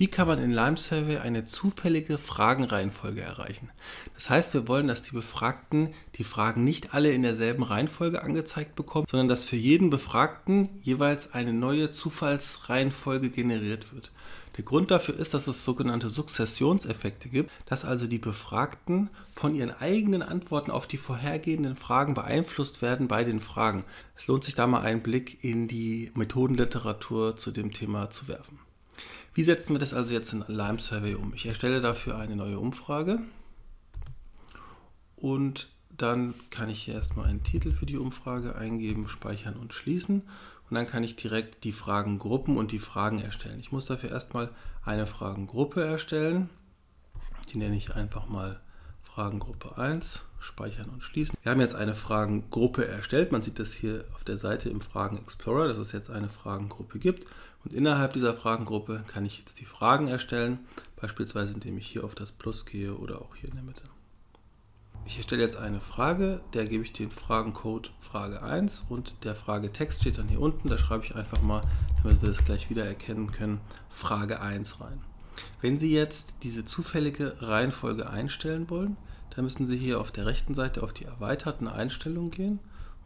Wie kann man in Lime Survey eine zufällige Fragenreihenfolge erreichen? Das heißt, wir wollen, dass die Befragten die Fragen nicht alle in derselben Reihenfolge angezeigt bekommen, sondern dass für jeden Befragten jeweils eine neue Zufallsreihenfolge generiert wird. Der Grund dafür ist, dass es sogenannte Sukzessionseffekte gibt, dass also die Befragten von ihren eigenen Antworten auf die vorhergehenden Fragen beeinflusst werden bei den Fragen. Es lohnt sich da mal einen Blick in die Methodenliteratur zu dem Thema zu werfen. Wie setzen wir das also jetzt in Lime Survey um? Ich erstelle dafür eine neue Umfrage und dann kann ich hier erstmal einen Titel für die Umfrage eingeben, speichern und schließen und dann kann ich direkt die Fragengruppen und die Fragen erstellen. Ich muss dafür erstmal eine Fragengruppe erstellen. Die nenne ich einfach mal Fragengruppe 1, speichern und schließen. Wir haben jetzt eine Fragengruppe erstellt. Man sieht das hier auf der Seite im Fragen Explorer, dass es jetzt eine Fragengruppe gibt. Und innerhalb dieser Fragengruppe kann ich jetzt die Fragen erstellen, beispielsweise indem ich hier auf das Plus gehe oder auch hier in der Mitte. Ich erstelle jetzt eine Frage, der gebe ich den Fragencode Frage 1 und der Fragetext steht dann hier unten, da schreibe ich einfach mal, damit wir das gleich wieder erkennen können, Frage 1 rein. Wenn Sie jetzt diese zufällige Reihenfolge einstellen wollen, dann müssen Sie hier auf der rechten Seite auf die erweiterten Einstellungen gehen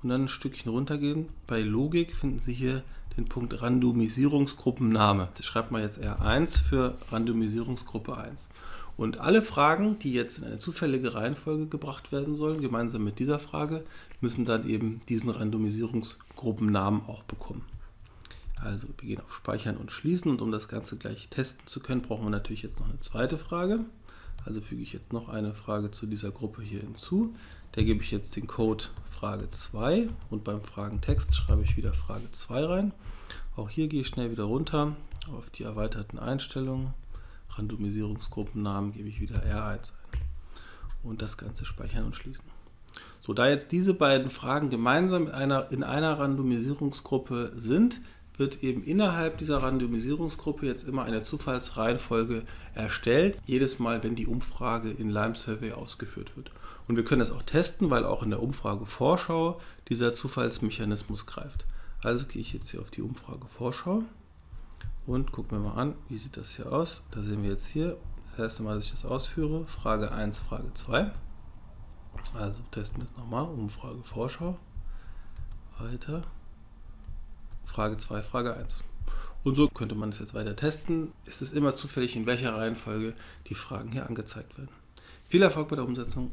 und dann ein Stückchen runtergehen. Bei Logik finden Sie hier den Punkt Randomisierungsgruppenname. Das schreibt man jetzt R1 für Randomisierungsgruppe 1. Und alle Fragen, die jetzt in eine zufällige Reihenfolge gebracht werden sollen, gemeinsam mit dieser Frage, müssen dann eben diesen Randomisierungsgruppennamen auch bekommen. Also wir gehen auf Speichern und Schließen und um das Ganze gleich testen zu können, brauchen wir natürlich jetzt noch eine zweite Frage. Also füge ich jetzt noch eine Frage zu dieser Gruppe hier hinzu. Der gebe ich jetzt den Code Frage 2 und beim Fragentext schreibe ich wieder Frage 2 rein. Auch hier gehe ich schnell wieder runter auf die erweiterten Einstellungen. Randomisierungsgruppennamen gebe ich wieder R1 ein. Und das Ganze speichern und schließen. So, da jetzt diese beiden Fragen gemeinsam in einer, in einer Randomisierungsgruppe sind, wird eben innerhalb dieser Randomisierungsgruppe jetzt immer eine Zufallsreihenfolge erstellt, jedes Mal, wenn die Umfrage in Lime Survey ausgeführt wird. Und wir können das auch testen, weil auch in der Umfrage Vorschau dieser Zufallsmechanismus greift. Also gehe ich jetzt hier auf die Umfrage Vorschau und gucken wir mal an, wie sieht das hier aus. Da sehen wir jetzt hier, das erste Mal, dass ich das ausführe, Frage 1, Frage 2. Also testen wir es nochmal, Umfrage Vorschau, weiter. Frage 2, Frage 1. Und so könnte man es jetzt weiter testen. Es ist immer zufällig, in welcher Reihenfolge die Fragen hier angezeigt werden. Viel Erfolg bei der Umsetzung.